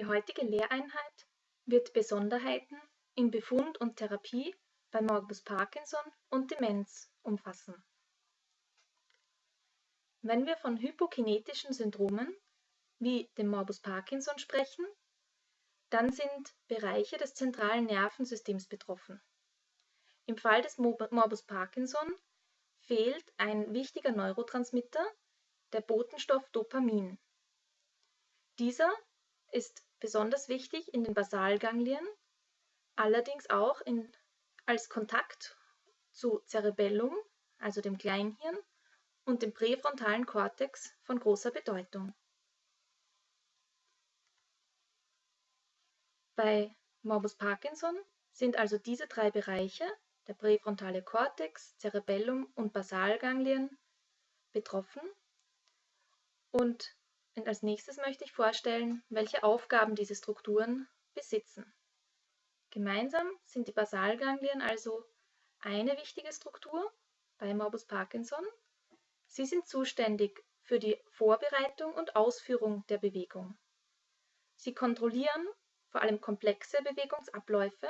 Die heutige Lehreinheit wird Besonderheiten in Befund und Therapie bei Morbus Parkinson und Demenz umfassen. Wenn wir von hypokinetischen Syndromen wie dem Morbus Parkinson sprechen, dann sind Bereiche des zentralen Nervensystems betroffen. Im Fall des Morbus Parkinson fehlt ein wichtiger Neurotransmitter, der Botenstoff Dopamin. Dieser ist besonders wichtig in den Basalganglien, allerdings auch in, als Kontakt zu Cerebellum, also dem Kleinhirn, und dem präfrontalen Kortex von großer Bedeutung. Bei Morbus Parkinson sind also diese drei Bereiche, der präfrontale Kortex, Cerebellum und Basalganglien, betroffen. Und als nächstes möchte ich vorstellen, welche Aufgaben diese Strukturen besitzen. Gemeinsam sind die Basalganglien also eine wichtige Struktur bei Morbus Parkinson. Sie sind zuständig für die Vorbereitung und Ausführung der Bewegung. Sie kontrollieren vor allem komplexe Bewegungsabläufe.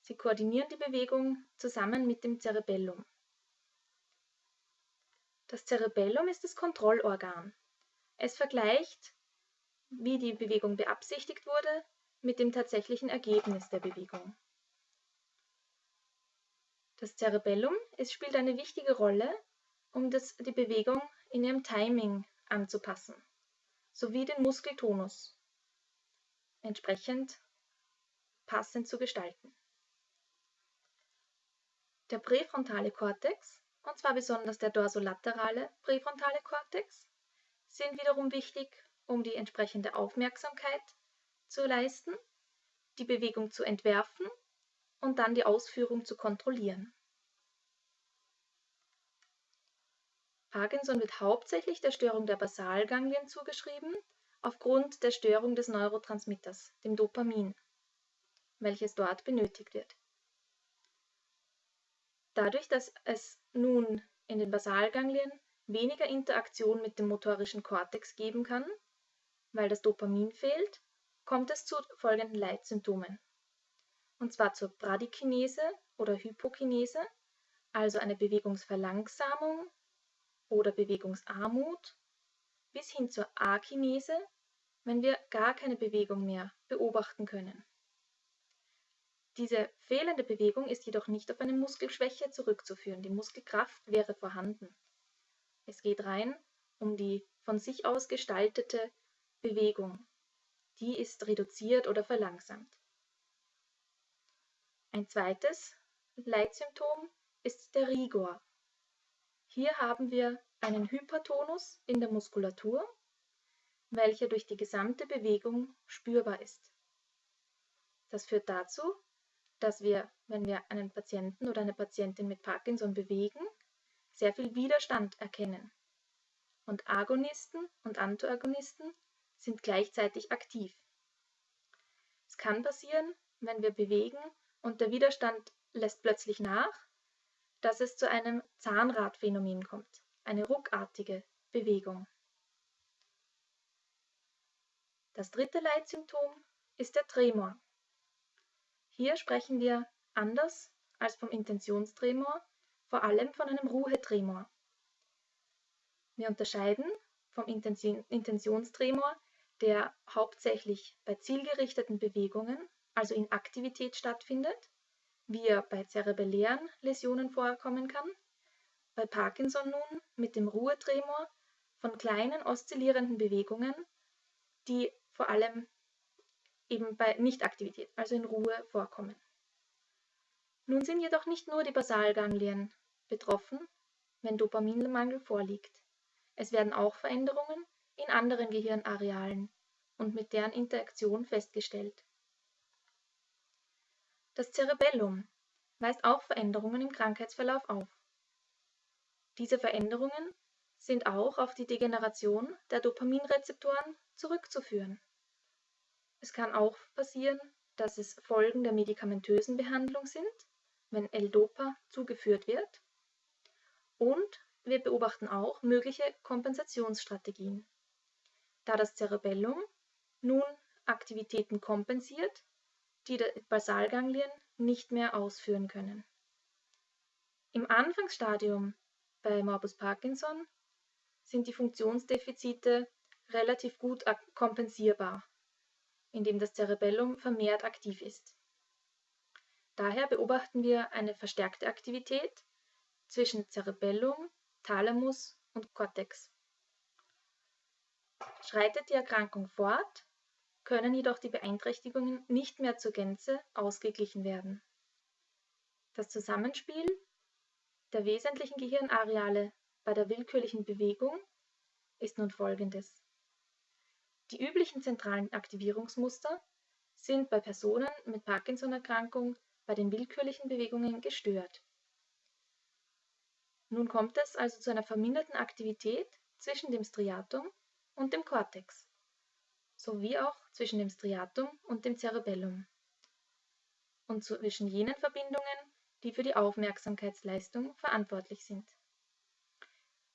Sie koordinieren die Bewegung zusammen mit dem Cerebellum. Das Cerebellum ist das Kontrollorgan. Es vergleicht, wie die Bewegung beabsichtigt wurde, mit dem tatsächlichen Ergebnis der Bewegung. Das Cerebellum es spielt eine wichtige Rolle, um das, die Bewegung in ihrem Timing anzupassen, sowie den Muskeltonus entsprechend passend zu gestalten. Der präfrontale Kortex, und zwar besonders der dorsolaterale präfrontale Kortex, sind wiederum wichtig, um die entsprechende Aufmerksamkeit zu leisten, die Bewegung zu entwerfen und dann die Ausführung zu kontrollieren. Parkinson wird hauptsächlich der Störung der Basalganglien zugeschrieben, aufgrund der Störung des Neurotransmitters, dem Dopamin, welches dort benötigt wird. Dadurch, dass es nun in den Basalganglien weniger Interaktion mit dem motorischen Kortex geben kann, weil das Dopamin fehlt, kommt es zu folgenden Leitsymptomen. Und zwar zur Bradykinese oder Hypokinese, also eine Bewegungsverlangsamung oder Bewegungsarmut, bis hin zur Akinese, wenn wir gar keine Bewegung mehr beobachten können. Diese fehlende Bewegung ist jedoch nicht auf eine Muskelschwäche zurückzuführen. Die Muskelkraft wäre vorhanden. Es geht rein um die von sich aus gestaltete Bewegung. Die ist reduziert oder verlangsamt. Ein zweites Leitsymptom ist der Rigor. Hier haben wir einen Hypertonus in der Muskulatur welcher durch die gesamte Bewegung spürbar ist. Das führt dazu, dass wir, wenn wir einen Patienten oder eine Patientin mit Parkinson bewegen, sehr viel Widerstand erkennen. Und Agonisten und Antagonisten sind gleichzeitig aktiv. Es kann passieren, wenn wir bewegen und der Widerstand lässt plötzlich nach, dass es zu einem Zahnradphänomen kommt, eine ruckartige Bewegung. Das dritte Leitsymptom ist der Tremor. Hier sprechen wir anders als vom Intentionstremor, vor allem von einem Ruhetremor. Wir unterscheiden vom Intentionstremor, der hauptsächlich bei zielgerichteten Bewegungen, also in Aktivität stattfindet, wie er bei zerebellären Läsionen vorkommen kann, bei Parkinson nun mit dem Ruhetremor von kleinen oszillierenden Bewegungen, die vor allem eben bei Nichtaktivität, also in Ruhe, vorkommen. Nun sind jedoch nicht nur die Basalganglien betroffen, wenn Dopaminmangel vorliegt. Es werden auch Veränderungen in anderen Gehirnarealen und mit deren Interaktion festgestellt. Das Cerebellum weist auch Veränderungen im Krankheitsverlauf auf. Diese Veränderungen sind auch auf die Degeneration der Dopaminrezeptoren zurückzuführen. Es kann auch passieren, dass es Folgen der medikamentösen Behandlung sind, wenn L-Dopa zugeführt wird. Und wir beobachten auch mögliche Kompensationsstrategien. Da das Cerebellum nun Aktivitäten kompensiert, die die Basalganglien nicht mehr ausführen können. Im Anfangsstadium bei Morbus Parkinson sind die Funktionsdefizite relativ gut kompensierbar, indem das Cerebellum vermehrt aktiv ist. Daher beobachten wir eine verstärkte Aktivität zwischen Cerebellum, Thalamus und Cortex. Schreitet die Erkrankung fort, können jedoch die Beeinträchtigungen nicht mehr zur Gänze ausgeglichen werden. Das Zusammenspiel der wesentlichen Gehirnareale bei der willkürlichen Bewegung ist nun folgendes. Die üblichen zentralen Aktivierungsmuster sind bei Personen mit Parkinson-Erkrankung bei den willkürlichen Bewegungen gestört. Nun kommt es also zu einer verminderten Aktivität zwischen dem Striatum und dem Kortex, sowie auch zwischen dem Striatum und dem Cerebellum und zwischen jenen Verbindungen, die für die Aufmerksamkeitsleistung verantwortlich sind.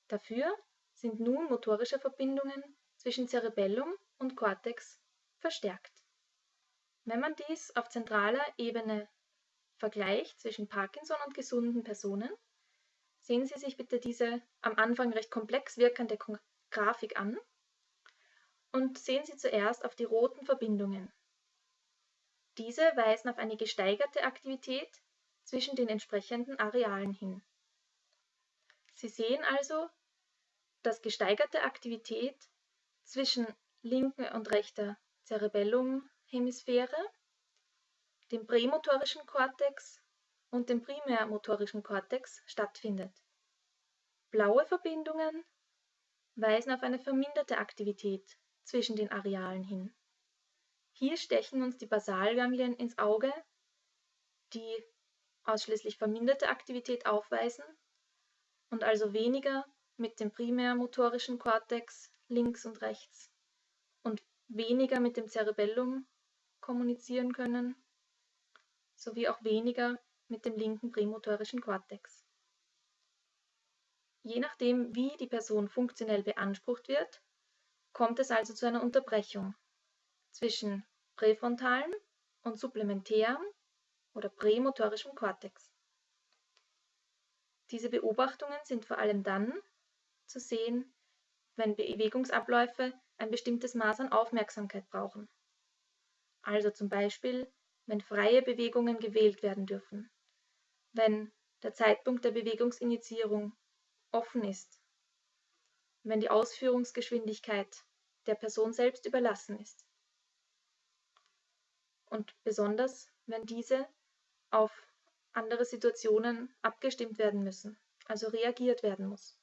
Dafür sind nun motorische Verbindungen zwischen Cerebellum und Kortex verstärkt. Wenn man dies auf zentraler Ebene vergleicht zwischen Parkinson und gesunden Personen, sehen Sie sich bitte diese am Anfang recht komplex wirkende Grafik an und sehen Sie zuerst auf die roten Verbindungen. Diese weisen auf eine gesteigerte Aktivität zwischen den entsprechenden Arealen hin. Sie sehen also, dass gesteigerte Aktivität zwischen linker und rechter Cerebellumhemisphäre, dem prämotorischen Kortex und dem primärmotorischen Kortex stattfindet. Blaue Verbindungen weisen auf eine verminderte Aktivität zwischen den Arealen hin. Hier stechen uns die Basalganglien ins Auge, die ausschließlich verminderte Aktivität aufweisen und also weniger mit dem primärmotorischen Kortex links und rechts und weniger mit dem Cerebellum kommunizieren können, sowie auch weniger mit dem linken prämotorischen Kortex. Je nachdem, wie die Person funktionell beansprucht wird, kommt es also zu einer Unterbrechung zwischen präfrontalen und supplementären oder prämotorischem Kortex. Diese Beobachtungen sind vor allem dann zu sehen, wenn Bewegungsabläufe ein bestimmtes Maß an Aufmerksamkeit brauchen. Also zum Beispiel, wenn freie Bewegungen gewählt werden dürfen, wenn der Zeitpunkt der Bewegungsinitiierung offen ist, wenn die Ausführungsgeschwindigkeit der Person selbst überlassen ist. Und besonders, wenn diese auf andere Situationen abgestimmt werden müssen, also reagiert werden muss.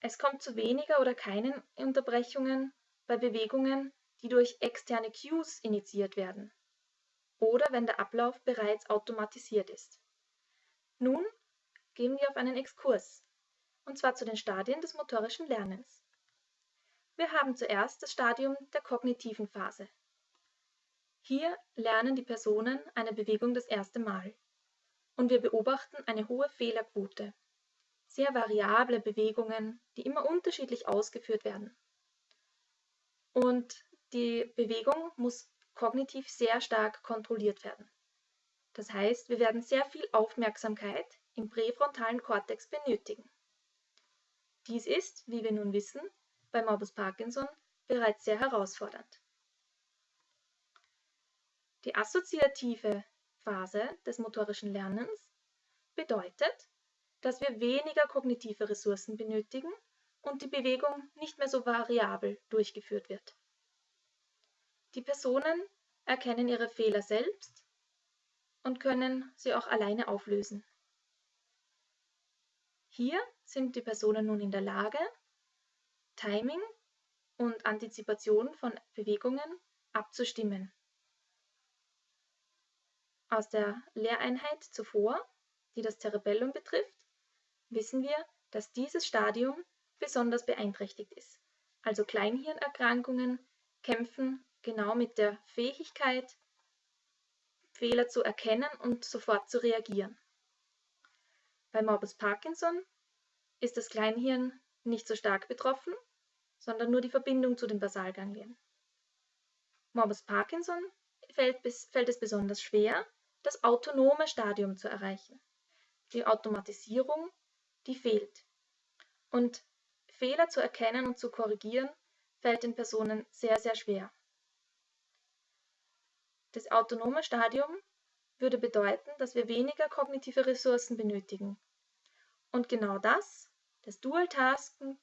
Es kommt zu weniger oder keinen Unterbrechungen bei Bewegungen, die durch externe Cues initiiert werden oder wenn der Ablauf bereits automatisiert ist. Nun gehen wir auf einen Exkurs, und zwar zu den Stadien des motorischen Lernens. Wir haben zuerst das Stadium der kognitiven Phase. Hier lernen die Personen eine Bewegung das erste Mal und wir beobachten eine hohe Fehlerquote, sehr variable Bewegungen, die immer unterschiedlich ausgeführt werden. Und die Bewegung muss kognitiv sehr stark kontrolliert werden. Das heißt, wir werden sehr viel Aufmerksamkeit im präfrontalen Kortex benötigen. Dies ist, wie wir nun wissen, bei Morbus Parkinson bereits sehr herausfordernd. Die assoziative Phase des motorischen Lernens bedeutet, dass wir weniger kognitive Ressourcen benötigen und die Bewegung nicht mehr so variabel durchgeführt wird. Die Personen erkennen ihre Fehler selbst und können sie auch alleine auflösen. Hier sind die Personen nun in der Lage, Timing und Antizipation von Bewegungen abzustimmen. Aus der Lehreinheit zuvor, die das Cerebellum betrifft, wissen wir, dass dieses Stadium besonders beeinträchtigt ist. Also Kleinhirnerkrankungen kämpfen genau mit der Fähigkeit, Fehler zu erkennen und sofort zu reagieren. Bei Morbus Parkinson ist das Kleinhirn nicht so stark betroffen, sondern nur die Verbindung zu den Basalganglien. Morbus Parkinson fällt, fällt es besonders schwer, das autonome Stadium zu erreichen. Die Automatisierung, die fehlt. Und Fehler zu erkennen und zu korrigieren, fällt den Personen sehr, sehr schwer. Das autonome Stadium würde bedeuten, dass wir weniger kognitive Ressourcen benötigen. Und genau das, das Dual-Tasken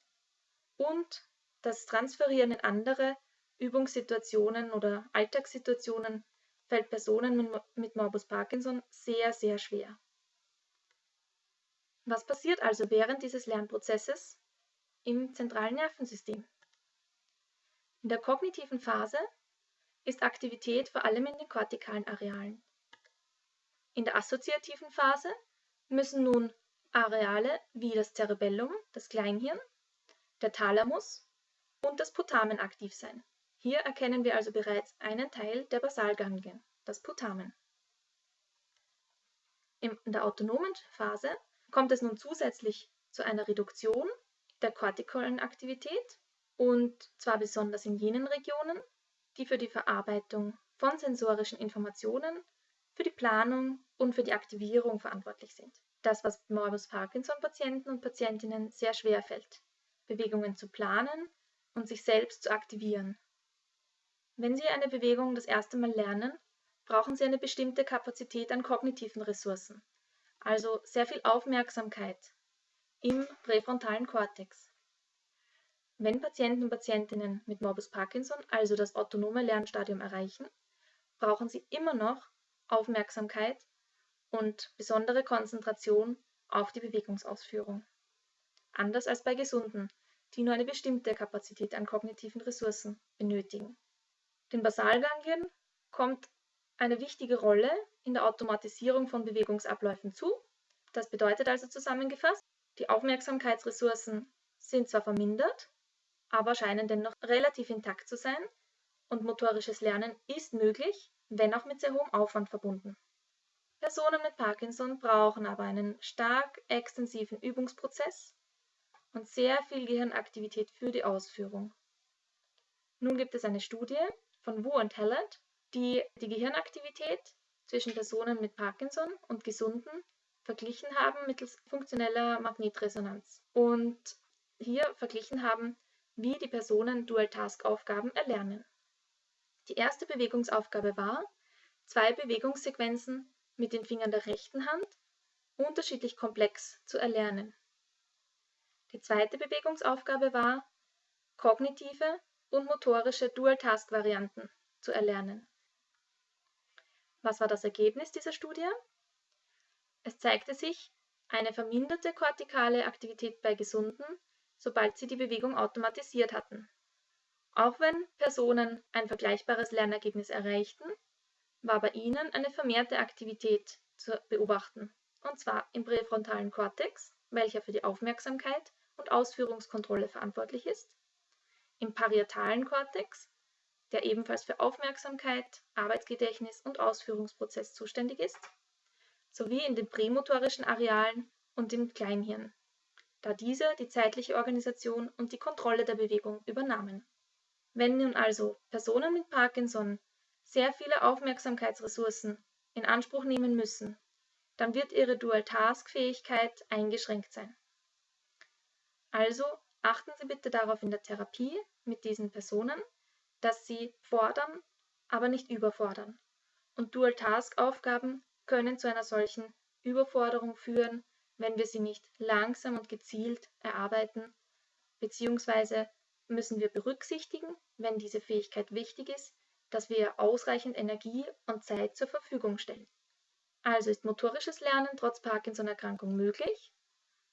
und das Transferieren in andere Übungssituationen oder Alltagssituationen fällt Personen mit Morbus Parkinson sehr, sehr schwer. Was passiert also während dieses Lernprozesses im zentralen Nervensystem? In der kognitiven Phase ist Aktivität vor allem in den kortikalen Arealen. In der assoziativen Phase müssen nun Areale wie das Cerebellum, das Kleinhirn, der Thalamus und das Putamen aktiv sein. Hier erkennen wir also bereits einen Teil der Basalganglien, das Putamen. In der autonomen Phase kommt es nun zusätzlich zu einer Reduktion der kortikalen Aktivität und zwar besonders in jenen Regionen, die für die Verarbeitung von sensorischen Informationen, für die Planung und für die Aktivierung verantwortlich sind. Das, was Morbus Parkinson-Patienten und Patientinnen sehr schwer fällt, Bewegungen zu planen und sich selbst zu aktivieren. Wenn Sie eine Bewegung das erste Mal lernen, brauchen Sie eine bestimmte Kapazität an kognitiven Ressourcen, also sehr viel Aufmerksamkeit im präfrontalen Kortex. Wenn Patienten und Patientinnen mit Morbus Parkinson also das autonome Lernstadium erreichen, brauchen sie immer noch Aufmerksamkeit und besondere Konzentration auf die Bewegungsausführung. Anders als bei Gesunden, die nur eine bestimmte Kapazität an kognitiven Ressourcen benötigen. Den Basalganglien kommt eine wichtige Rolle in der Automatisierung von Bewegungsabläufen zu. Das bedeutet also zusammengefasst, die Aufmerksamkeitsressourcen sind zwar vermindert, aber scheinen dennoch relativ intakt zu sein und motorisches Lernen ist möglich, wenn auch mit sehr hohem Aufwand verbunden. Personen mit Parkinson brauchen aber einen stark extensiven Übungsprozess und sehr viel Gehirnaktivität für die Ausführung. Nun gibt es eine Studie von Wu und Hallett, die die Gehirnaktivität zwischen Personen mit Parkinson und Gesunden verglichen haben mittels funktioneller Magnetresonanz und hier verglichen haben, wie die Personen Dual-Task-Aufgaben erlernen. Die erste Bewegungsaufgabe war, zwei Bewegungssequenzen mit den Fingern der rechten Hand unterschiedlich komplex zu erlernen. Die zweite Bewegungsaufgabe war, kognitive und motorische Dual-Task-Varianten zu erlernen. Was war das Ergebnis dieser Studie? Es zeigte sich eine verminderte kortikale Aktivität bei Gesunden sobald sie die Bewegung automatisiert hatten. Auch wenn Personen ein vergleichbares Lernergebnis erreichten, war bei ihnen eine vermehrte Aktivität zu beobachten, und zwar im präfrontalen Kortex, welcher für die Aufmerksamkeit und Ausführungskontrolle verantwortlich ist, im parietalen Kortex, der ebenfalls für Aufmerksamkeit, Arbeitsgedächtnis und Ausführungsprozess zuständig ist, sowie in den prämotorischen Arealen und im Kleinhirn, da diese die zeitliche Organisation und die Kontrolle der Bewegung übernahmen. Wenn nun also Personen mit Parkinson sehr viele Aufmerksamkeitsressourcen in Anspruch nehmen müssen, dann wird ihre Dual-Task-Fähigkeit eingeschränkt sein. Also achten Sie bitte darauf in der Therapie mit diesen Personen, dass sie fordern, aber nicht überfordern. Und Dual-Task-Aufgaben können zu einer solchen Überforderung führen, wenn wir sie nicht langsam und gezielt erarbeiten, beziehungsweise müssen wir berücksichtigen, wenn diese Fähigkeit wichtig ist, dass wir ausreichend Energie und Zeit zur Verfügung stellen. Also ist motorisches Lernen trotz Parkinson-Erkrankung möglich,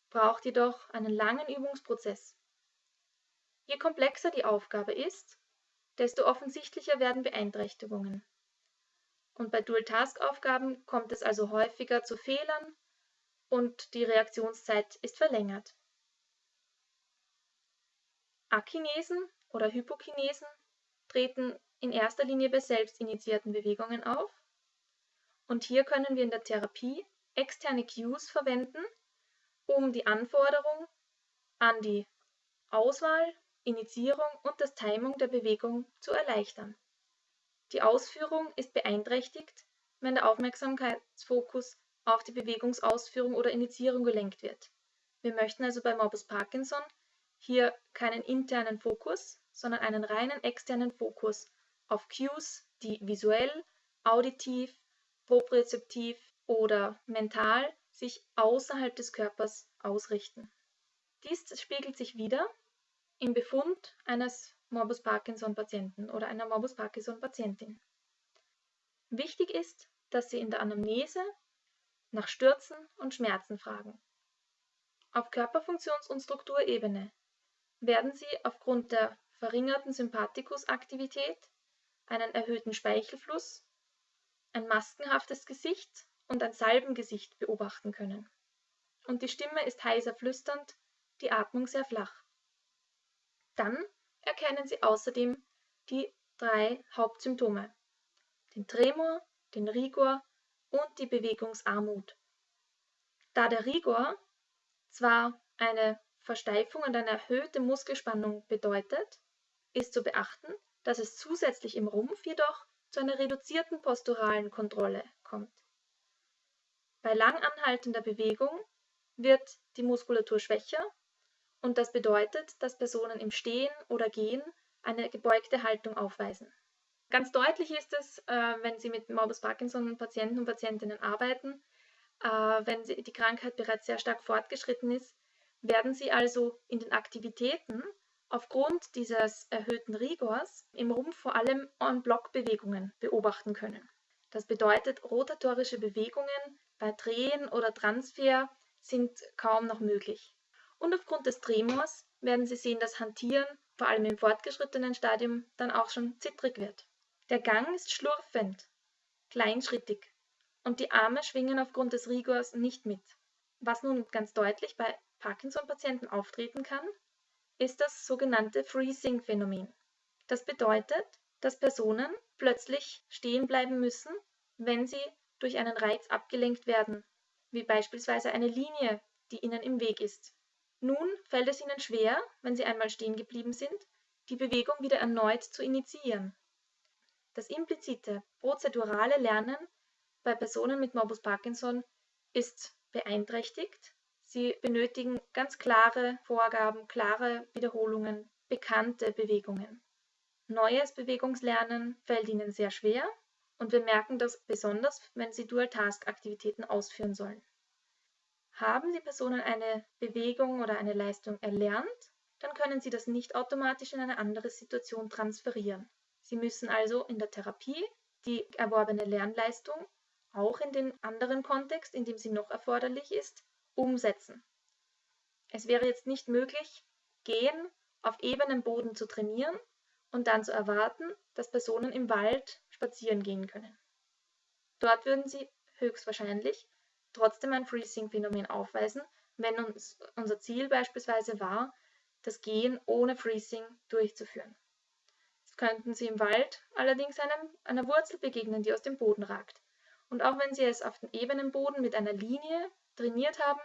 braucht jedoch einen langen Übungsprozess. Je komplexer die Aufgabe ist, desto offensichtlicher werden Beeinträchtigungen. Und bei Dual-Task-Aufgaben kommt es also häufiger zu Fehlern und die Reaktionszeit ist verlängert. Akinesen oder Hypokinesen treten in erster Linie bei selbstinitiierten Bewegungen auf und hier können wir in der Therapie externe Cues verwenden, um die Anforderung an die Auswahl Initiierung und das Timing der Bewegung zu erleichtern. Die Ausführung ist beeinträchtigt, wenn der Aufmerksamkeitsfokus auf die Bewegungsausführung oder Initiierung gelenkt wird. Wir möchten also bei Morbus Parkinson hier keinen internen Fokus, sondern einen reinen externen Fokus auf Cues, die visuell, auditiv, propriozeptiv oder mental sich außerhalb des Körpers ausrichten. Dies spiegelt sich wieder im Befund eines Morbus Parkinson-Patienten oder einer Morbus Parkinson-Patientin. Wichtig ist, dass Sie in der Anamnese nach Stürzen und Schmerzen fragen. Auf Körperfunktions- und Strukturebene werden Sie aufgrund der verringerten Sympathikusaktivität, einen erhöhten Speichelfluss, ein maskenhaftes Gesicht und ein Salbengesicht beobachten können. Und die Stimme ist heiser flüsternd, die Atmung sehr flach. Dann erkennen Sie außerdem die drei Hauptsymptome, den Tremor, den Rigor und die Bewegungsarmut. Da der Rigor zwar eine Versteifung und eine erhöhte Muskelspannung bedeutet, ist zu beachten, dass es zusätzlich im Rumpf jedoch zu einer reduzierten posturalen Kontrolle kommt. Bei lang anhaltender Bewegung wird die Muskulatur schwächer und das bedeutet, dass Personen im Stehen oder Gehen eine gebeugte Haltung aufweisen. Ganz deutlich ist es, äh, wenn Sie mit Morbus Parkinson-Patienten und Patientinnen arbeiten, äh, wenn die Krankheit bereits sehr stark fortgeschritten ist, werden Sie also in den Aktivitäten aufgrund dieses erhöhten Rigors im Rumpf vor allem En-Bloc-Bewegungen beobachten können. Das bedeutet, rotatorische Bewegungen bei Drehen oder Transfer sind kaum noch möglich. Und aufgrund des Tremors werden Sie sehen, dass Hantieren, vor allem im fortgeschrittenen Stadium, dann auch schon zittrig wird. Der Gang ist schlurfend, kleinschrittig und die Arme schwingen aufgrund des Rigors nicht mit. Was nun ganz deutlich bei Parkinson-Patienten auftreten kann, ist das sogenannte Freezing-Phänomen. Das bedeutet, dass Personen plötzlich stehen bleiben müssen, wenn sie durch einen Reiz abgelenkt werden, wie beispielsweise eine Linie, die ihnen im Weg ist. Nun fällt es ihnen schwer, wenn sie einmal stehen geblieben sind, die Bewegung wieder erneut zu initiieren. Das implizite prozedurale Lernen bei Personen mit Morbus Parkinson ist beeinträchtigt. Sie benötigen ganz klare Vorgaben, klare Wiederholungen, bekannte Bewegungen. Neues Bewegungslernen fällt ihnen sehr schwer und wir merken das besonders, wenn sie Dual-Task-Aktivitäten ausführen sollen. Haben die Personen eine Bewegung oder eine Leistung erlernt, dann können sie das nicht automatisch in eine andere Situation transferieren. Sie müssen also in der Therapie die erworbene Lernleistung auch in den anderen Kontext, in dem sie noch erforderlich ist, umsetzen. Es wäre jetzt nicht möglich, gehen auf ebenem Boden zu trainieren und dann zu erwarten, dass Personen im Wald spazieren gehen können. Dort würden sie höchstwahrscheinlich trotzdem ein Freezing-Phänomen aufweisen, wenn uns unser Ziel beispielsweise war, das Gehen ohne Freezing durchzuführen. Könnten Sie im Wald allerdings einem, einer Wurzel begegnen, die aus dem Boden ragt. Und auch wenn Sie es auf dem ebenen Boden mit einer Linie trainiert haben,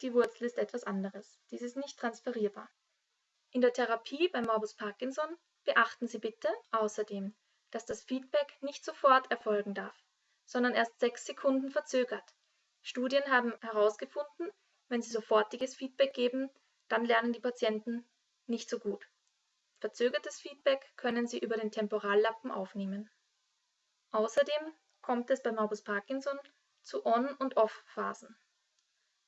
die Wurzel ist etwas anderes. Dies ist nicht transferierbar. In der Therapie bei Morbus Parkinson beachten Sie bitte außerdem, dass das Feedback nicht sofort erfolgen darf, sondern erst sechs Sekunden verzögert. Studien haben herausgefunden, wenn sie sofortiges Feedback geben, dann lernen die Patienten nicht so gut. Verzögertes Feedback können sie über den Temporallappen aufnehmen. Außerdem kommt es bei Morbus Parkinson zu On- und Off-Phasen.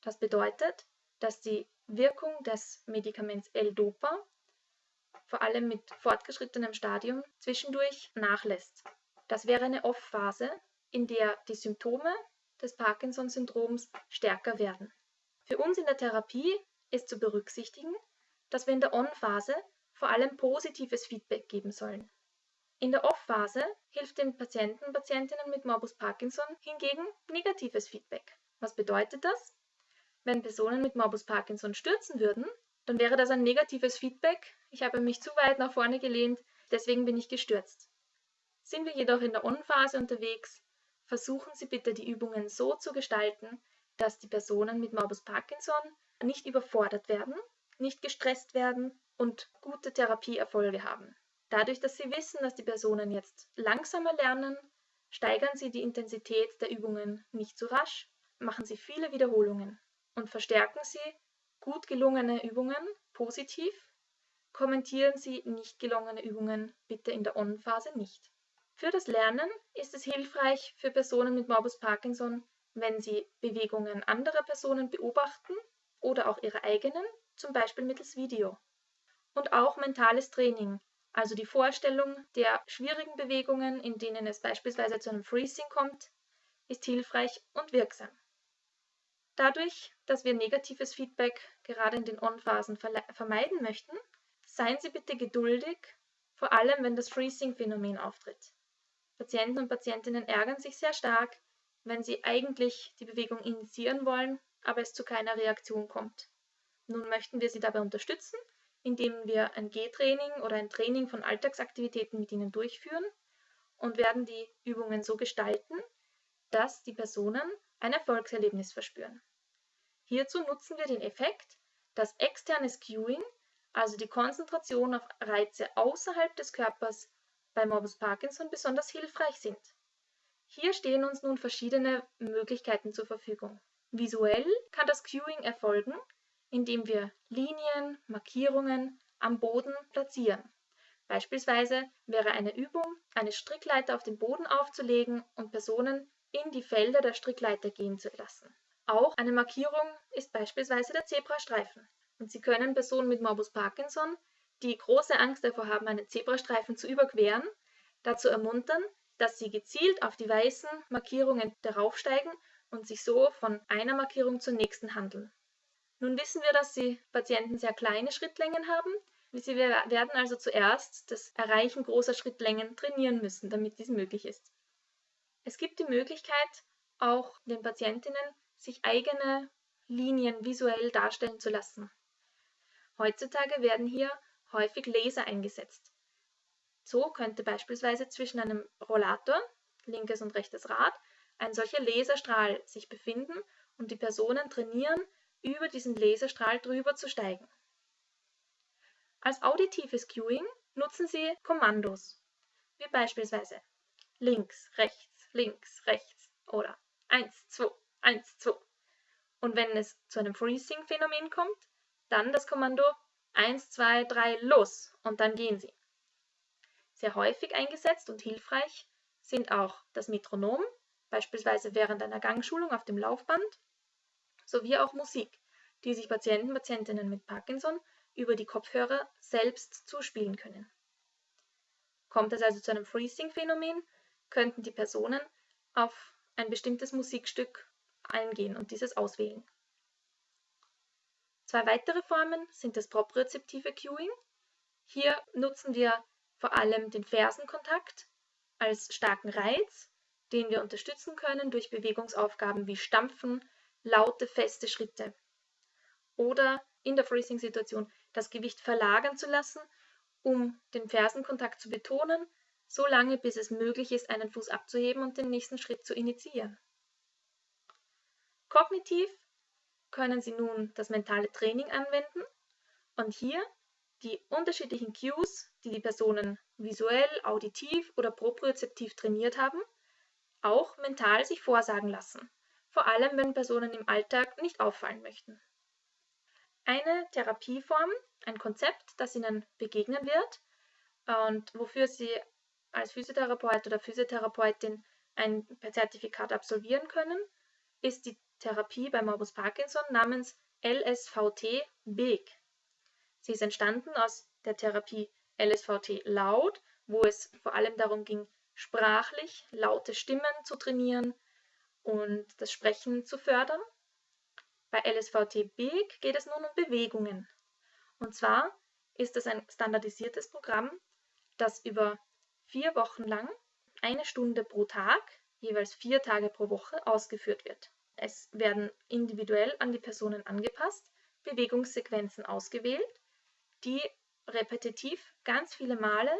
Das bedeutet, dass die Wirkung des Medikaments L-Dopa vor allem mit fortgeschrittenem Stadium zwischendurch nachlässt. Das wäre eine Off-Phase, in der die Symptome des Parkinson-Syndroms stärker werden. Für uns in der Therapie ist zu berücksichtigen, dass wir in der On-Phase vor allem positives Feedback geben sollen. In der Off-Phase hilft den Patienten und Patientinnen mit Morbus Parkinson hingegen negatives Feedback. Was bedeutet das? Wenn Personen mit Morbus Parkinson stürzen würden, dann wäre das ein negatives Feedback. Ich habe mich zu weit nach vorne gelehnt, deswegen bin ich gestürzt. Sind wir jedoch in der On-Phase unterwegs, versuchen Sie bitte die Übungen so zu gestalten, dass die Personen mit Morbus Parkinson nicht überfordert werden, nicht gestresst werden und gute Therapieerfolge haben. Dadurch, dass sie wissen, dass die Personen jetzt langsamer lernen, steigern sie die Intensität der Übungen nicht zu rasch, machen sie viele Wiederholungen und verstärken sie gut gelungene Übungen positiv, kommentieren sie nicht gelungene Übungen bitte in der On-Phase nicht. Für das Lernen ist es hilfreich für Personen mit Morbus Parkinson, wenn sie Bewegungen anderer Personen beobachten oder auch ihre eigenen, zum Beispiel mittels Video. Und auch mentales Training, also die Vorstellung der schwierigen Bewegungen, in denen es beispielsweise zu einem Freezing kommt, ist hilfreich und wirksam. Dadurch, dass wir negatives Feedback gerade in den On-Phasen vermeiden möchten, seien Sie bitte geduldig, vor allem wenn das Freezing-Phänomen auftritt. Patienten und Patientinnen ärgern sich sehr stark, wenn sie eigentlich die Bewegung initiieren wollen, aber es zu keiner Reaktion kommt. Nun möchten wir sie dabei unterstützen, indem wir ein G-Training oder ein Training von Alltagsaktivitäten mit ihnen durchführen und werden die Übungen so gestalten, dass die Personen ein Erfolgserlebnis verspüren. Hierzu nutzen wir den Effekt, dass externes Cueing, also die Konzentration auf Reize außerhalb des Körpers, bei Morbus Parkinson besonders hilfreich sind. Hier stehen uns nun verschiedene Möglichkeiten zur Verfügung. Visuell kann das Cueing erfolgen, indem wir Linien, Markierungen am Boden platzieren. Beispielsweise wäre eine Übung, eine Strickleiter auf den Boden aufzulegen und Personen in die Felder der Strickleiter gehen zu lassen. Auch eine Markierung ist beispielsweise der Zebrastreifen. Und Sie können Personen mit Morbus Parkinson, die große Angst davor haben, einen Zebrastreifen zu überqueren, dazu ermuntern, dass sie gezielt auf die weißen Markierungen daraufsteigen und sich so von einer Markierung zur nächsten handeln. Nun wissen wir, dass die Patienten sehr kleine Schrittlängen haben. Sie werden also zuerst das Erreichen großer Schrittlängen trainieren müssen, damit dies möglich ist. Es gibt die Möglichkeit, auch den Patientinnen sich eigene Linien visuell darstellen zu lassen. Heutzutage werden hier häufig Laser eingesetzt. So könnte beispielsweise zwischen einem Rollator, linkes und rechtes Rad, ein solcher Laserstrahl sich befinden und die Personen trainieren, über diesen Laserstrahl drüber zu steigen. Als auditives Cueing nutzen Sie Kommandos, wie beispielsweise links, rechts, links, rechts oder 1, 2, 1, 2. Und wenn es zu einem Freezing-Phänomen kommt, dann das Kommando 1, 2, 3, los und dann gehen Sie. Sehr häufig eingesetzt und hilfreich sind auch das Metronom, beispielsweise während einer Gangschulung auf dem Laufband, sowie auch Musik, die sich Patienten und Patientinnen mit Parkinson über die Kopfhörer selbst zuspielen können. Kommt es also zu einem Freezing-Phänomen, könnten die Personen auf ein bestimmtes Musikstück eingehen und dieses auswählen. Zwei weitere Formen sind das propriozeptive Cueing. Hier nutzen wir vor allem den Fersenkontakt als starken Reiz, den wir unterstützen können durch Bewegungsaufgaben wie Stampfen, laute, feste Schritte. Oder in der Freezing-Situation das Gewicht verlagern zu lassen, um den Fersenkontakt zu betonen, so lange bis es möglich ist, einen Fuß abzuheben und den nächsten Schritt zu initiieren. Kognitiv können Sie nun das mentale Training anwenden und hier die unterschiedlichen Cues, die die Personen visuell, auditiv oder propriozeptiv trainiert haben, auch mental sich vorsagen lassen, vor allem wenn Personen im Alltag nicht auffallen möchten. Eine Therapieform, ein Konzept, das Ihnen begegnen wird und wofür Sie als Physiotherapeut oder Physiotherapeutin ein Zertifikat absolvieren können, ist die Therapie bei Morbus Parkinson namens LSVT-BEG. Sie ist entstanden aus der Therapie LSVT laut, wo es vor allem darum ging, sprachlich laute Stimmen zu trainieren und das Sprechen zu fördern. Bei LSVT BEG geht es nun um Bewegungen. Und zwar ist es ein standardisiertes Programm, das über vier Wochen lang eine Stunde pro Tag, jeweils vier Tage pro Woche ausgeführt wird. Es werden individuell an die Personen angepasst, Bewegungssequenzen ausgewählt die repetitiv ganz viele Male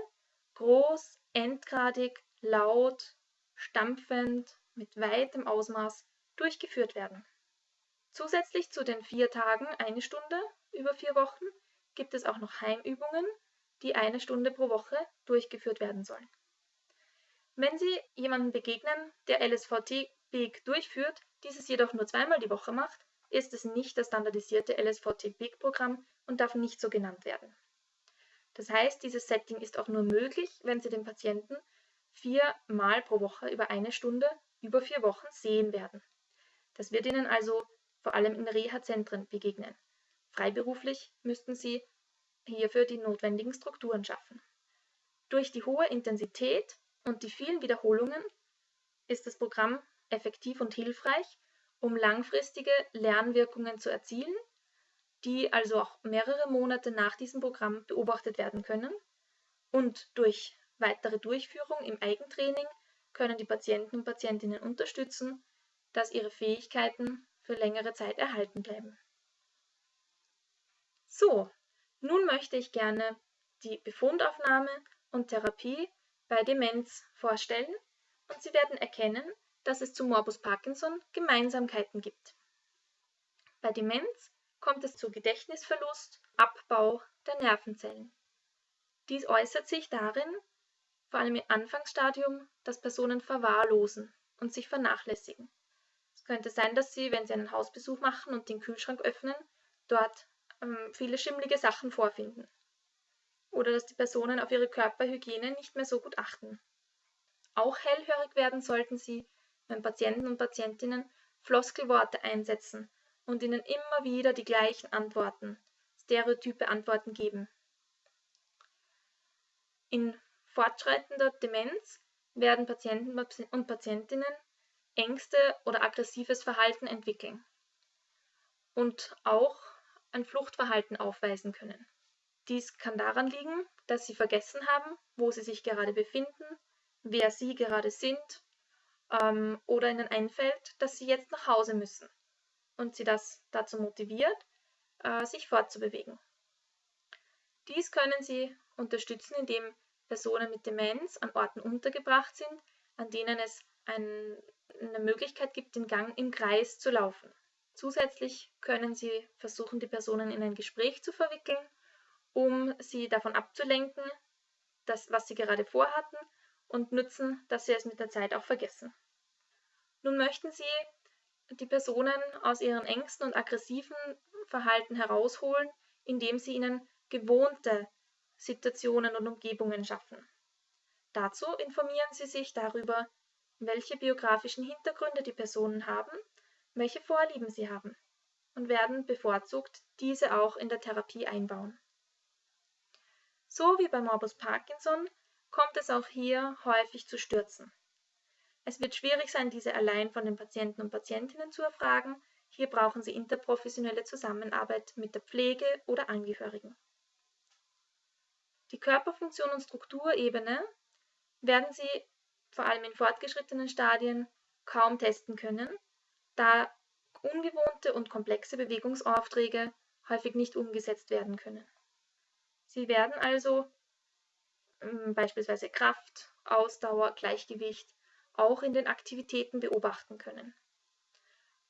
groß, endgradig, laut, stampfend, mit weitem Ausmaß durchgeführt werden. Zusätzlich zu den vier Tagen eine Stunde über vier Wochen gibt es auch noch Heimübungen, die eine Stunde pro Woche durchgeführt werden sollen. Wenn Sie jemanden begegnen, der LSVT Big durchführt, dieses jedoch nur zweimal die Woche macht, ist es nicht das standardisierte LSVT Big Programm und darf nicht so genannt werden. Das heißt, dieses Setting ist auch nur möglich, wenn Sie den Patienten viermal pro Woche über eine Stunde über vier Wochen sehen werden. Das wird Ihnen also vor allem in Reha-Zentren begegnen. Freiberuflich müssten Sie hierfür die notwendigen Strukturen schaffen. Durch die hohe Intensität und die vielen Wiederholungen ist das Programm effektiv und hilfreich, um langfristige Lernwirkungen zu erzielen, die also auch mehrere Monate nach diesem Programm beobachtet werden können. Und durch weitere Durchführung im Eigentraining können die Patienten und Patientinnen unterstützen, dass ihre Fähigkeiten für längere Zeit erhalten bleiben. So, nun möchte ich gerne die Befundaufnahme und Therapie bei Demenz vorstellen und Sie werden erkennen, dass es zu Morbus Parkinson Gemeinsamkeiten gibt. Bei Demenz kommt es zu Gedächtnisverlust, Abbau der Nervenzellen. Dies äußert sich darin, vor allem im Anfangsstadium, dass Personen verwahrlosen und sich vernachlässigen. Es könnte sein, dass sie, wenn sie einen Hausbesuch machen und den Kühlschrank öffnen, dort ähm, viele schimmlige Sachen vorfinden. Oder dass die Personen auf ihre Körperhygiene nicht mehr so gut achten. Auch hellhörig werden sollten sie, wenn Patienten und Patientinnen Floskelworte einsetzen und ihnen immer wieder die gleichen Antworten, stereotype Antworten geben. In fortschreitender Demenz werden Patienten und Patientinnen Ängste oder aggressives Verhalten entwickeln und auch ein Fluchtverhalten aufweisen können. Dies kann daran liegen, dass sie vergessen haben, wo sie sich gerade befinden, wer sie gerade sind ähm, oder ihnen einfällt, dass sie jetzt nach Hause müssen und sie das dazu motiviert, äh, sich fortzubewegen. Dies können sie unterstützen, indem Personen mit Demenz an Orten untergebracht sind, an denen es ein, eine Möglichkeit gibt, den Gang im Kreis zu laufen. Zusätzlich können Sie versuchen, die Personen in ein Gespräch zu verwickeln, um sie davon abzulenken, das, was sie gerade vorhatten, und nützen, dass sie es mit der Zeit auch vergessen. Nun möchten Sie die Personen aus ihren Ängsten und aggressiven Verhalten herausholen, indem Sie ihnen gewohnte Situationen und Umgebungen schaffen. Dazu informieren Sie sich darüber, welche biografischen Hintergründe die Personen haben, welche Vorlieben sie haben und werden bevorzugt diese auch in der Therapie einbauen. So wie bei Morbus Parkinson kommt es auch hier häufig zu Stürzen. Es wird schwierig sein, diese allein von den Patienten und Patientinnen zu erfragen. Hier brauchen Sie interprofessionelle Zusammenarbeit mit der Pflege oder Angehörigen. Die Körperfunktion und Strukturebene werden Sie vor allem in fortgeschrittenen Stadien kaum testen können, da ungewohnte und komplexe Bewegungsaufträge häufig nicht umgesetzt werden können. Sie werden also hm, beispielsweise Kraft, Ausdauer, Gleichgewicht auch in den Aktivitäten beobachten können.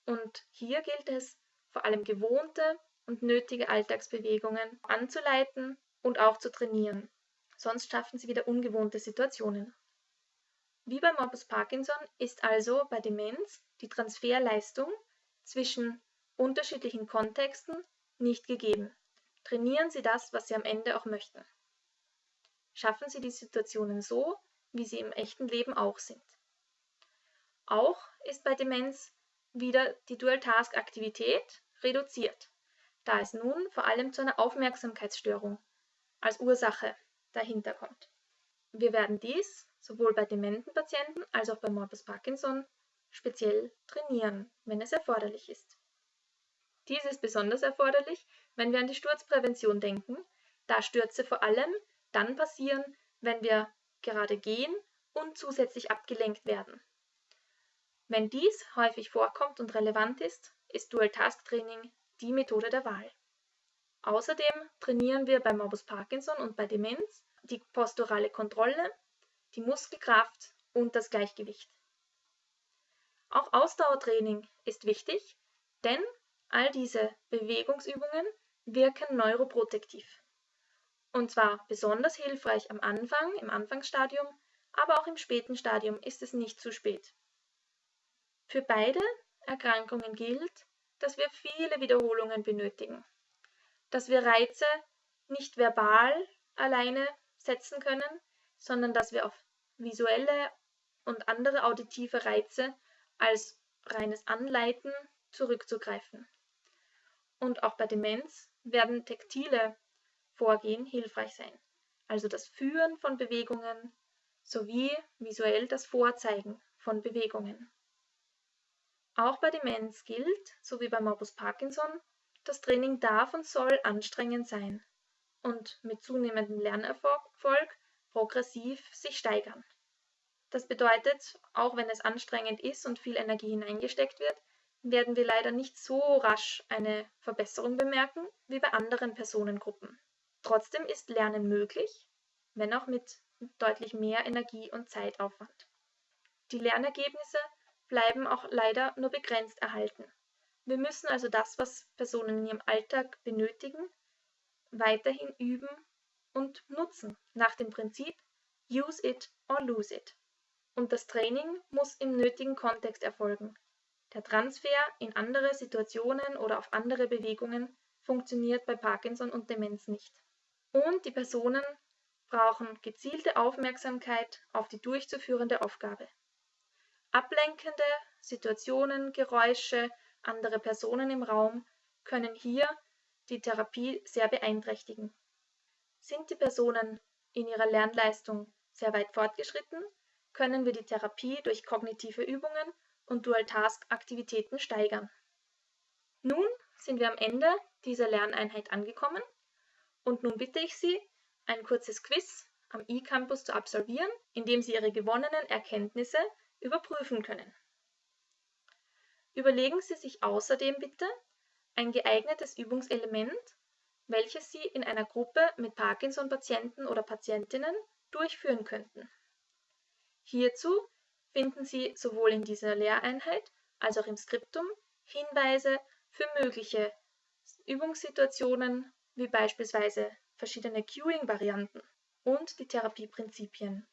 Und hier gilt es, vor allem gewohnte und nötige Alltagsbewegungen anzuleiten und auch zu trainieren. Sonst schaffen sie wieder ungewohnte Situationen. Wie bei Morbus Parkinson ist also bei Demenz die Transferleistung zwischen unterschiedlichen Kontexten nicht gegeben. Trainieren Sie das, was Sie am Ende auch möchten. Schaffen Sie die Situationen so, wie sie im echten Leben auch sind. Auch ist bei Demenz wieder die Dual-Task-Aktivität reduziert, da es nun vor allem zu einer Aufmerksamkeitsstörung als Ursache dahinter kommt. Wir werden dies sowohl bei dementen Patienten als auch bei Morbus Parkinson speziell trainieren, wenn es erforderlich ist. Dies ist besonders erforderlich, wenn wir an die Sturzprävention denken, da Stürze vor allem dann passieren, wenn wir gerade gehen und zusätzlich abgelenkt werden. Wenn dies häufig vorkommt und relevant ist, ist Dual-Task-Training die Methode der Wahl. Außerdem trainieren wir bei Morbus Parkinson und bei Demenz die posturale Kontrolle, die Muskelkraft und das Gleichgewicht. Auch Ausdauertraining ist wichtig, denn all diese Bewegungsübungen wirken neuroprotektiv. Und zwar besonders hilfreich am Anfang, im Anfangsstadium, aber auch im späten Stadium ist es nicht zu spät. Für beide Erkrankungen gilt, dass wir viele Wiederholungen benötigen, dass wir Reize nicht verbal alleine setzen können, sondern dass wir auf visuelle und andere auditive Reize als reines Anleiten zurückzugreifen. Und auch bei Demenz werden taktile Vorgehen hilfreich sein, also das Führen von Bewegungen sowie visuell das Vorzeigen von Bewegungen. Auch bei Demenz gilt, so wie bei Morbus Parkinson, das Training darf und soll anstrengend sein und mit zunehmendem Lernerfolg progressiv sich steigern. Das bedeutet, auch wenn es anstrengend ist und viel Energie hineingesteckt wird, werden wir leider nicht so rasch eine Verbesserung bemerken wie bei anderen Personengruppen. Trotzdem ist Lernen möglich, wenn auch mit deutlich mehr Energie und Zeitaufwand. Die Lernergebnisse bleiben auch leider nur begrenzt erhalten. Wir müssen also das, was Personen in ihrem Alltag benötigen, weiterhin üben und nutzen, nach dem Prinzip Use it or lose it. Und das Training muss im nötigen Kontext erfolgen. Der Transfer in andere Situationen oder auf andere Bewegungen funktioniert bei Parkinson und Demenz nicht. Und die Personen brauchen gezielte Aufmerksamkeit auf die durchzuführende Aufgabe. Ablenkende Situationen, Geräusche, andere Personen im Raum können hier die Therapie sehr beeinträchtigen. Sind die Personen in ihrer Lernleistung sehr weit fortgeschritten, können wir die Therapie durch kognitive Übungen und Dual-Task-Aktivitäten steigern. Nun sind wir am Ende dieser Lerneinheit angekommen und nun bitte ich Sie, ein kurzes Quiz am eCampus zu absolvieren, in dem Sie Ihre gewonnenen Erkenntnisse überprüfen können. Überlegen Sie sich außerdem bitte ein geeignetes Übungselement, welches Sie in einer Gruppe mit Parkinson-Patienten oder Patientinnen durchführen könnten. Hierzu finden Sie sowohl in dieser Lehreinheit als auch im Skriptum Hinweise für mögliche Übungssituationen wie beispielsweise verschiedene Cueing-Varianten und die Therapieprinzipien.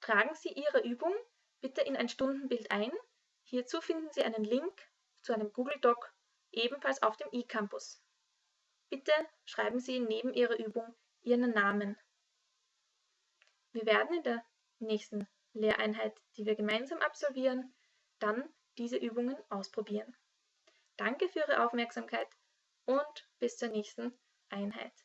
Tragen Sie Ihre Übung bitte in ein Stundenbild ein. Hierzu finden Sie einen Link zu einem Google Doc ebenfalls auf dem eCampus. Bitte schreiben Sie neben Ihrer Übung Ihren Namen. Wir werden in der nächsten Lehreinheit, die wir gemeinsam absolvieren, dann diese Übungen ausprobieren. Danke für Ihre Aufmerksamkeit und bis zur nächsten Einheit.